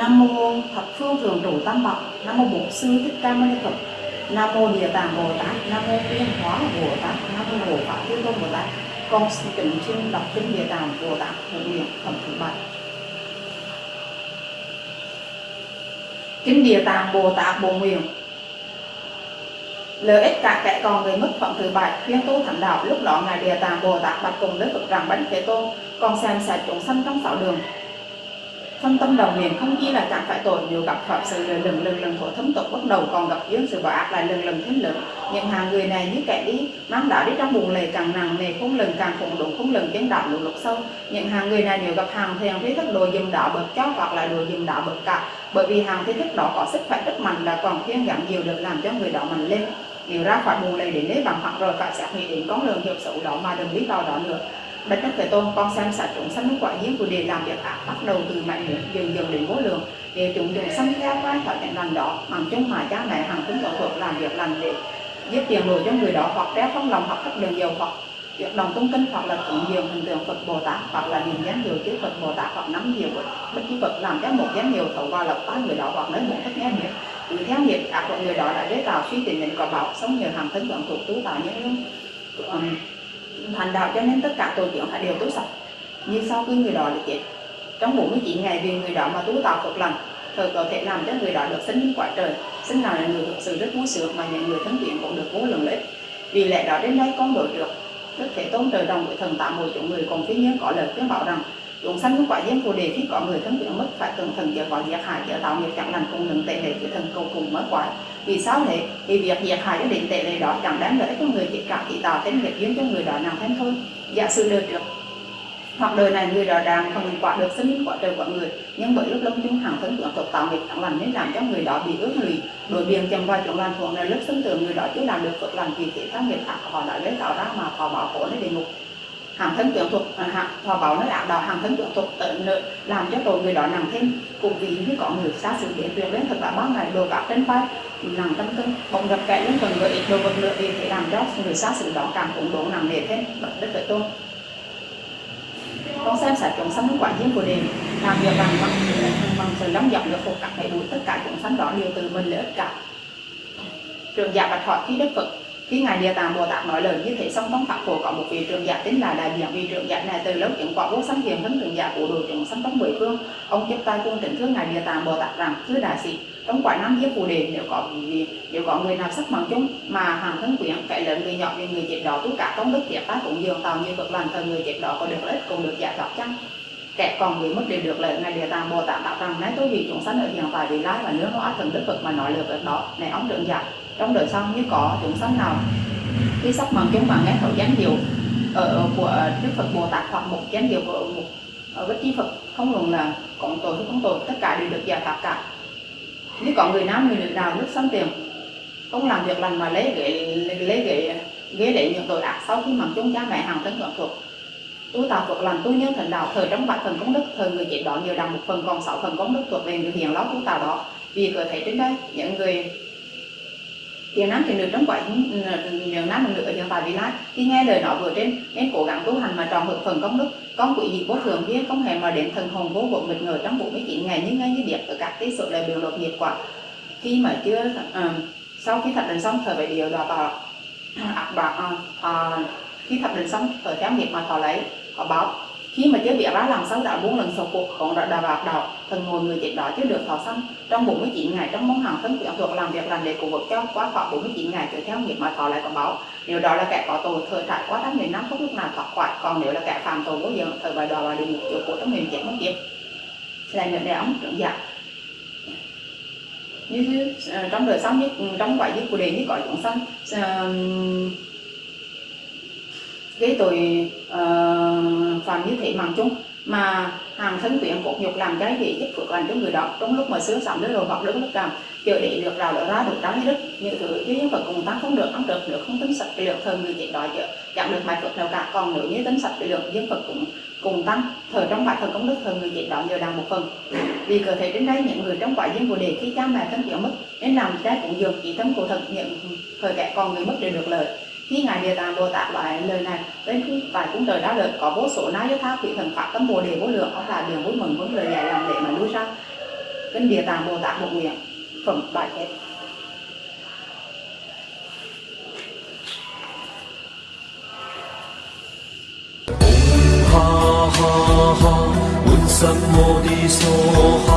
Nam mô thập phương thường trụ tam bảo Nam mô Bổn sư thích ca mâu ni Phật, Nam mô Địa Tạng Bồ Tát, Nam mô tiên Hóa Bồ Tát, Nam mô Hộ Pháp Thiên Tôn Bồ Tát. Con xin kính xin đọc kinh Địa Tạng Bồ Tát hộ nguyện phẩm thứ bảy. Kinh Địa Tạng Bồ Tát Bồ Nguyện lợi ích cả kẻ còn người mất phẩm thứ bảy. Khuyên tu thánh đạo, lúc đó ngài Địa Tạng, Bồ Tát, bạch cùng, đức Phật rằng, bánh thế tôn còn xem xét chúng sanh trong sáu đường. Phân tâm đầu niệm không chỉ là chẳng phải tội nhiều gặp phạm sự lần lần lần lần khổ thấm tục bắt đầu còn gặp duyên, sự bỏ ác lại lần lần thêm lớn những hàng người này như kẻ đi, mang đã đi trong buồn lầy càng nặng nề, không lần càng khủng đủ, không lần chấn đạo lục lục sâu. Những hàng người này nếu gặp hàng thiền thấy thức đồ dùm đạo bậc chó, hoặc là đồ dùm đạo bậc cả bởi vì hàng thế thức đó có sức khỏe rất mạnh, là còn khuyên giảm nhiều được làm cho người đó mạnh lên nếu ra khỏi buồn lầy đến đấy bằng hoặc rồi, phải xác nghĩ đến con đường hiệu xấu đó mà đừng biết vào đó nữa. Bất Đức Thế Tôn con xem sạch chúng sanh quả duyên của đề làm việc ác, bắt đầu từ mạnh mẽ dần dần đến vô lượng. Để chúng dùng sanh theo quan thọ nhận lành đó, bằng chung mà cha mẹ, hàng cũng tổ thuộc làm việc lành để giúp tiền đồ cho người đó, hoặc đeo trong lòng, hoặc thấp đường dầu, hoặc việc đồng tung kinh hoặc là tụng nhiều hình tượng Phật Bồ Tát, hoặc là niệm danh hiệu chữ Phật Bồ Tát, hoặc nắm nhiều bất cứ Phật, làm cho một danh hiệu thấu vào lập tai người đó hoặc lấy một cách nghe miệng cứ theo nghiệp ác của người đó đã gây tạo suy tính định quả báo sống nhờ hàng thân vận thuộc tú tạo những um, thành đạo cho nên tất cả tội chuyện phải đều tu sạch. Như sau khi người đó được chết trong 49 ngày vì người đó mà tu tạo Phật lành thời có thể làm cho người đó được sinh lên quả trời sinh nào là người thực sự rất vui sướng mà những người thân thiện cũng được vô lượng lợi. Vì lẽ đó đến đây con đổi được đức thể tôn trời đồng với thần tạo một chúng người còn phía nhân có lời khuyên bảo rằng chúng sanh những quả duyên phù đề. Khi có người thân thiện mất, phải cẩn thận chở có diệt hại chở tạo nghiệp chẳng lành cùng lượng tệ lệ cái thần cầu cùng mất quái. Vì sao thế? Vì việc diệt hại cho định tệ lệ đó chẳng đáng lợi cho người chỉ cả chỉ tạo thêm nghiệp duyên cho người đó nào thêm thôi. Giả sử đời trước, hoặc đời này người đó đang không quả được, sinh quả trời quả người. Nhưng bởi lúc lâm chung hàng thân tưởng tục tạo nghiệp chẳng lành nên làm cho người đó bị ước lụy. Đổi biên chầm vào chỗ lành thuộc là lúc sinh tưởng người đó chưa làm được phật lành, vì thế các nghiệp ác họ đã lấy tạo ra mà họ bảo khổ đến địa ngục hàng thân tuyển thuộc à, hàng bảo nó ác đạo hàng thân tuyển thuộc tự nợ làm cho tội người đó nặng thêm. Cùng vì như có người xa sự đến tuyệt đến thật là bao ngày đồ gạt trên vai nặng trăm cân bỗng gặp kẻ lên phần người ít đồ vật nữa vì thế làm cho người xa sự đó càng cũng đổ nặng nề thêm bậc đất tự tôn. Con xem xét chúng sanh quả nhiên của đền làm việc bằng bằng bằng sự lắm giọng được phục các đầy đủ tất cả chúng sanh đó đều từ mình lợi ích cả. Trường giả bạch hỏi khi đức phật khi ngài địa tạng bồ tát nói lời như thế xong trong pháp phổ có một vị trưởng giả tên là đại diện vị trưởng giả này từ lâu chứng quả vô sanh hiền thân trưởng giả của đồ chúng sanh trong mười phương. Ông tiếp tay cung trịnh thương ngài địa tạng bồ tát rằng, thưa đại sĩ, trong quả năm giới phù đề, nếu có vì nếu có người nào sắc bằng chúng mà hàng thân quyến phải lớn, người nhỏ như người chết đó, tất cả công đức thiệt tác cũng dường tạo như phật lành thời người chết đó có được lợi ích cũng được giải thoát chăng? Kẻ còn người mất đều được lợi ngài địa tạng bồ tát bảo rằng, nay tôi vì chúng sanh ở hiện tại vì lai và nước hóa thần đức phật mà nói được đó. Này ông trưởng giả trong đời sau như có chúng sanh nào. Khi sắc bằng chúng bằng nghe thấu danh hiệu ở của đức phật bồ tát hoặc một danh hiệu của một ờ, ở bất chi phật, không luận là cộng tội hay không tội, tất cả đều được giải thoát cả. Nếu có người nam, người nữ nào nước sân tiền, không làm việc lành mà lấy ghế lấy ghế ghế để những tội ác sau khi mặc chúng cha mẹ hàng thân thượng thuộc. Tu tạo Phật lành, tu nhân thành đạo, thời trong bát phần công đức, thời người chết đó nhiều đằng một phần, còn sáu phần công đức thuộc về người hiền lót tu tạo đó. Vì cơ thể trên đây, những người tiếng nam thì nữ trong quả miền ừ, nam miền nữ ở hiện bài vị lai. Khi nghe lời nói vừa trên nên cố gắng tu hành mà tròn hưởng phần công đức. Con quỷ dị vô thường kia không hề mà đến thần hồn vô bộ mịt ngờ trong 49 ngày như ngay như điệp ở các tí sự lời biểu lột nhiệt quả. Khi mà chưa uh, sau khi thập định xong thời phải điều đọa vào ạc bạc khi thập định xong thời theo nghiệp mà thọ lấy họ báo khi mà chế biết ra làm sao đã bốn lần sau cuộc còn đã đào bạc đầu thần ngồi người chết đó chứ được thọ xong trong 49 ngày trong món hàng thân quyển thuộc làm việc làm để cụ vực cho quá thọ 49 ngày trở theo nghiệp mà thọ lại có báo. Nếu đó là kẻ có tội thời trải quá trăm nghìn năm không lúc nào thoát khỏi. Còn nếu là kẻ phạm tội vô dân thời bài đòi vào địa ngục chỗ của trong miền chết mất kiếp là nhận đề ông trưởng giả. Như à, trong đời sống như ừ, trong quả như của đề như cõi chúng sanh uh, gây tội uh, phạm như thế mạng chung mà hàng thân quyển cột nhục làm cái gì giúp phước lành cho người đó. Trong lúc mà sướng sống đến rồi hoặc đứng lúc làm chờ để được rào đỡ ra được trái đức. Như thứ chứ nhân vật cùng tăng không được ăn được được không tính sạch cái lượng thờ người chết đó chứ. Chẳng được bài phật nào cả còn nếu như tính sạch cái lượng dân phật cũng cùng tăng thờ trong bài thờ công đức thờ người chết đó nhờ đàn một phần. Vì cơ thể đến đây những người trong quả dân bồ đề khi cha mẹ thân chịu mất nên làm trái cũng dường chỉ tâm cổ thật những thời kẻ còn người mất đều được lợi khi ngài địa tạng bồ tát nói lời này đến khi tại cung trời đã lợi có vô số na do tháp quỷ thần pháp tâm bồ đề vô lượng ông là đường vui mừng vững lời dạy làm lễ mà lui ra kinh địa tạng bồ tát một nguyện phẩm bài hết ha ha ha, un sam mô đi so ha.